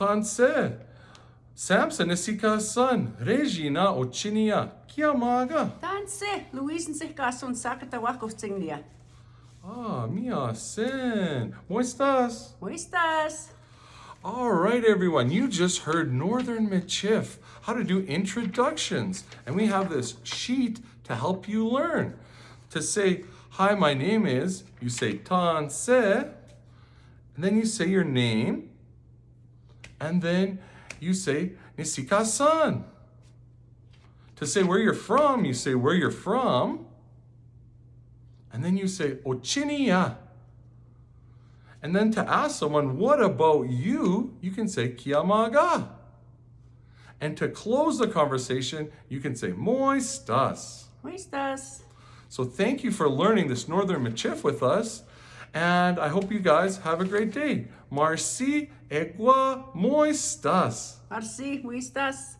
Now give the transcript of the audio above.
Tanse. Samson isika son. Regina ochinia. Kiamaga. Tanse, Luisen sich kasun sakata wakustinglia. Ah, mia sen. Moistas. Muistas. All right, everyone. You just heard Northern Michif, how to do introductions. And we have this sheet to help you learn. To say, hi, my name is, you say Tanse, and then you say your name, and then you say Nisika-san. To say where you're from, you say where you're from, and then you say Ochiniya. And then to ask someone, what about you? You can say Kiamaga. And to close the conversation, you can say Moistas. Muistas. So thank you for learning this Northern Michif with us. And I hope you guys have a great day. Marci egua moistas. Marci, muistas.